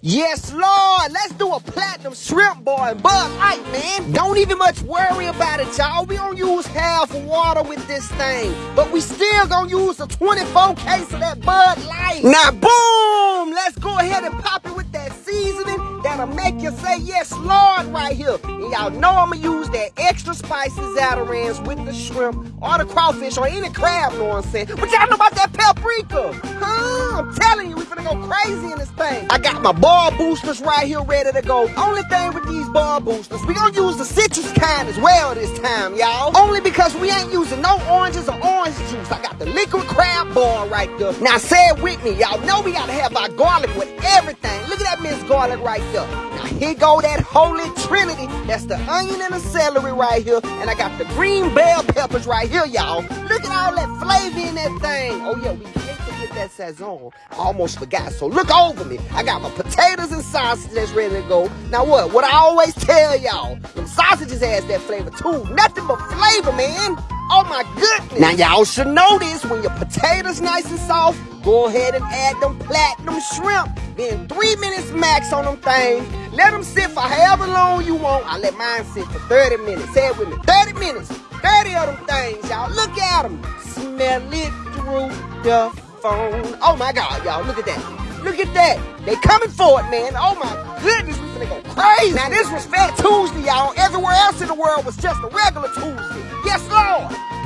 Yes, Lord. Let's do a platinum shrimp boil and Light, man. Don't even much worry about it, y'all. We don't use half water with this thing. But we still gonna use a 24 case of that Bud Light. Now, boom! Let's go ahead and pop that'll make you say yes, Lord, right here. And y'all know I'm gonna use that extra spicy Zatarain's with the shrimp or the crawfish or any crab, saying? But y'all know about that paprika. Huh? I'm telling you, we finna go crazy in this thing. I got my boil boosters right here ready to go. Only thing with these boil boosters, we gonna use the citrus kind as well this time, y'all. Only because we ain't using no oranges or juice. I got the liquid crab boil right there. Now say it with me, y'all know we gotta have our garlic with everything. Look at that minced garlic right there. Now here go that holy trinity. That's the onion and the celery right here. And I got the green bell peppers right here, y'all. Look at all that flavor in that thing. Oh yeah, we can't forget that sazon. I almost forgot. So look over me. I got my potatoes and sausage that's ready to go. Now what? What I always tell y'all, them sausages has that flavor too. Nothing but flavor, man. Oh my goodness. Now y'all should know this. When your potatoes nice and soft, go ahead and add them platinum shrimp. Then three minutes max on them things. Let them sit for however long you want. I let mine sit for 30 minutes. Say it with me. 30 minutes. 30 of them things, y'all. Look at them. Smell it through the phone. Oh my God, y'all. Look at that. Look at that. They coming for it, man. Oh my goodness, finna go crazy. Now this was Fat Tuesday, y'all. Everywhere else in the world was just a regular Tuesday. Yes, Lord.